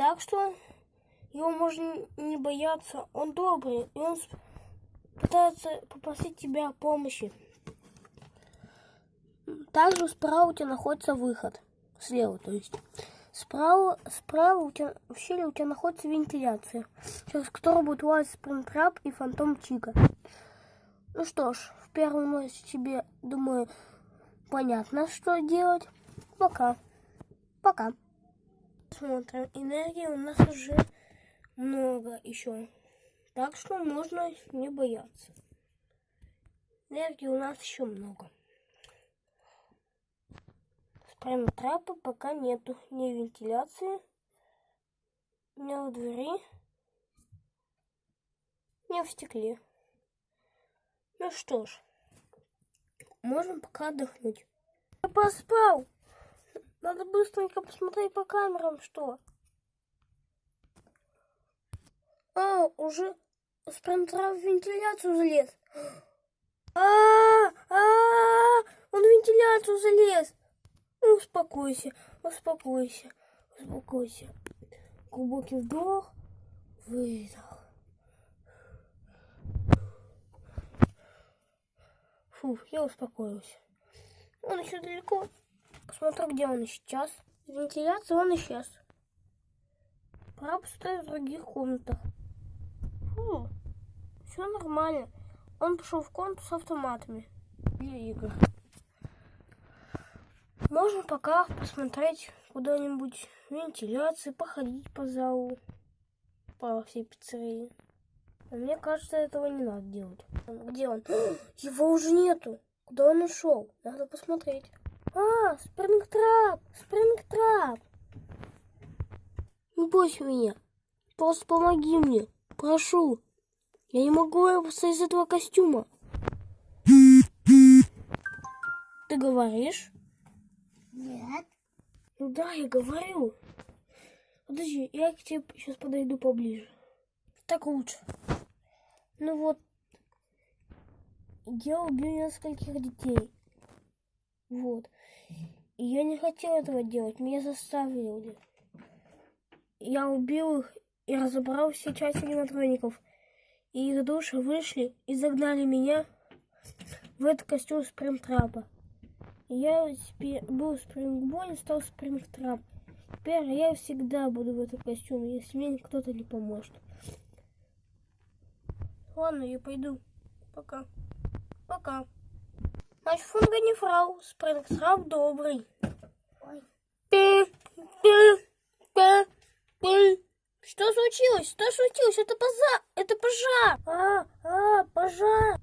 Так что его можно не бояться. Он добрый, и он пытается попросить тебя о помощи. Также справа у тебя находится выход. Слева, то есть. Справа, справа у тебя, в щели у тебя находится вентиляция, через которую будет лазить спринтрап и фантом Чика. Ну что ж, в первом ночи тебе, думаю, понятно, что делать. Пока. Пока. Смотрим. Энергии у нас уже много еще. Так что можно не бояться. Энергии у нас еще много. Прямо трапа пока нету. Ни вентиляции, ни в двери, ни в стекле. Ну что ж, можем пока отдохнуть. Я поспал. Надо быстренько посмотреть по камерам, что. А, уже спринтера в вентиляцию залез. А, -а, он в вентиляцию залез. Ну, успокойся, успокойся, успокойся. Глубокий вдох, выдох. Фу, я успокоился. Он еще далеко. Посмотрю, где он сейчас. Вентиляция он исчез. Пора поставить в других комнатах. Фу, все нормально. Он пошел в комнату с автоматами для игр. Можно пока посмотреть куда-нибудь вентиляции, походить по залу, по всей пиццерии. А мне кажется, этого не надо делать. Где он? Его уже нету. Куда он ушел? Надо посмотреть. А, спрингтрап! Спрингтрап! Не бойся меня. Просто помоги мне. Прошу. Я не могу выбраться из этого костюма. Ты говоришь? Нет. Ну да, я говорю. Подожди, я к тебе сейчас подойду поближе. Так лучше. Ну вот, я убил нескольких детей. Вот. И я не хотел этого делать, меня заставили. Я убил их и разобрал все части аниматроников. И их души вышли и загнали меня в этот костюм спринтрапа. Я себе был спрингбой, стал спрингтрап. Теперь я всегда буду в этом костюме, если мне кто-то не поможет. Ладно, я пойду. Пока. Пока. Наш фунга не фрау, спрингтрап добрый. Что случилось? Что случилось? Это пожар! Это пожар! А, а, пожар!